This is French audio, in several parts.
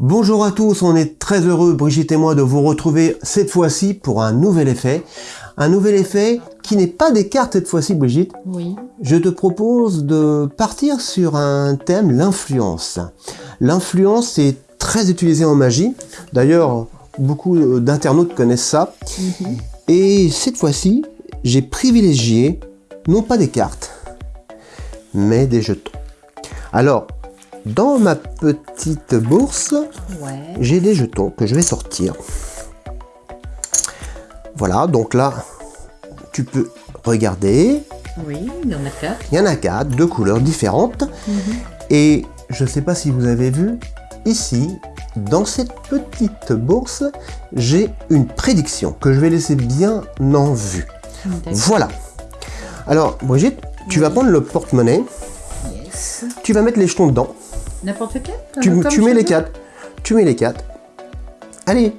Bonjour à tous, on est très heureux, Brigitte et moi, de vous retrouver cette fois-ci pour un nouvel effet. Un nouvel effet qui n'est pas des cartes cette fois-ci, Brigitte. Oui. Je te propose de partir sur un thème, l'influence. L'influence est très utilisée en magie. D'ailleurs, beaucoup d'internautes connaissent ça. Mhm. Et cette fois-ci, j'ai privilégié, non pas des cartes, mais des jetons. Alors, dans ma petite bourse, Ouais. j'ai des jetons que je vais sortir. Voilà, donc là, tu peux regarder. Oui, il y en a quatre. Il y en a quatre, deux couleurs différentes. Mhm. Et je ne sais pas si vous avez vu, ici, dans cette petite bourse, j'ai une prédiction que je vais laisser bien en vue. Voilà. Alors, Brigitte, tu vas prendre le porte-monnaie, Yes. tu vas mettre les jetons dedans. N'importe quel Tu, tu mets les quatre. Tu mets les quatre. Allez,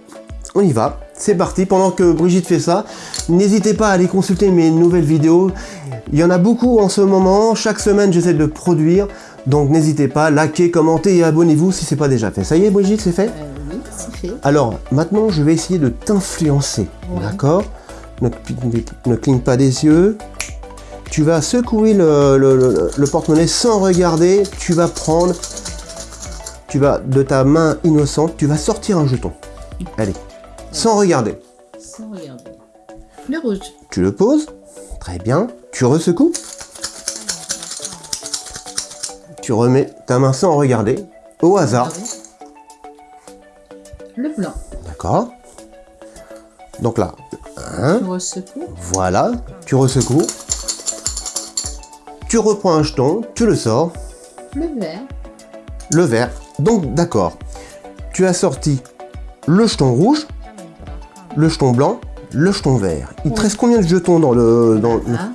on y va. C'est parti. Pendant que Brigitte fait ça, n'hésitez pas à aller consulter mes nouvelles vidéos. Il y en a beaucoup en ce moment. Chaque semaine, j'essaie de produire. Donc n'hésitez pas, likez, commentez et abonnez-vous si c'est pas déjà fait. Ça y est, Brigitte, c'est fait Euh, oui, c'est fait. Alors, maintenant, je vais essayer de t'influencer. Ouais. D'accord? Ne, ne cligne pas des yeux. Tu vas secouer le, le- le- le porte-monnaie sans regarder. Tu vas prendre, tu vas de ta main innocente, tu vas sortir un jeton. Allez, sans regarder. Sans regarder. Le rouge. Tu le poses. Très bien. Tu resecoues. Tu remets ta main sans regarder. Au hasard. Regardez. Le blanc. D'accord Donc là. Je ressecoue. Voilà, tu resecoues. Tu reprends un jeton, tu le sors, Le vert. le vert. Donc d'accord, tu as sorti le jeton rouge, le jeton blanc, le jeton vert. Il te reste combien de jetons dans le, dans le- Ah,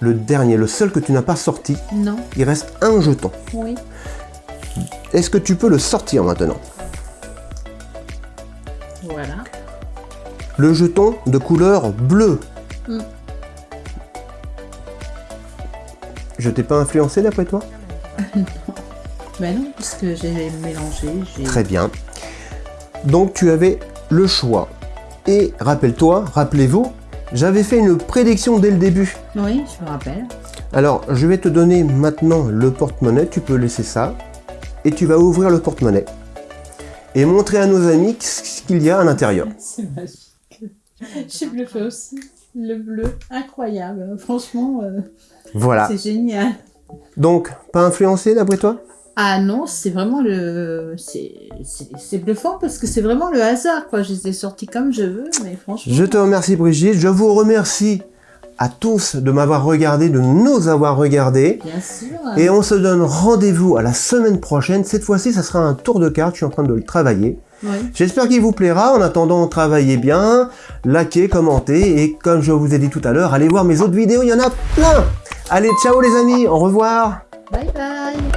le dernier, le seul que tu n'as pas sorti? Non. Il reste un jeton. Oui. Est-ce que tu peux le sortir maintenant? Voilà. Le jeton de couleur bleue. Mm. Je t'ai pas influencé d'après toi? Ben non, parce que j'ai mélangé. j'ai- Très bien. Donc tu avais le choix. Et rappelle-toi, rappelez-vous, j'avais fait une prédiction dès le début. Oui, je me rappelle. Alors, je vais te donner maintenant le porte-monnaie, tu peux laisser ça. Et tu vas ouvrir le porte-monnaie. Et montrer à nos amis ce qu'il y a à l'intérieur. C'est magique. J'ai bluffé aussi. Le bleu, incroyable. Franchement, euh, Voilà. c'est génial. Donc, pas influencé d'après toi? Ah non, c'est vraiment le... C'est bluffant parce que c'est vraiment le hasard, quoi. Je les ai sortis comme je veux, mais franchement... Je te remercie Brigitte, je vous remercie à tous de m'avoir regardé, de nous avoir regardé. Bien sûr. Et on se donne rendez-vous à la semaine prochaine. Cette fois-ci, ça sera un tour de carte. Je suis en train de le travailler. J'espère qu'il vous plaira. En attendant, travaillez bien, likez, commentez. Et comme je vous ai dit tout à l'heure, allez voir mes autres vidéos. Il y en a plein. Allez, ciao les amis. Au revoir. Bye bye.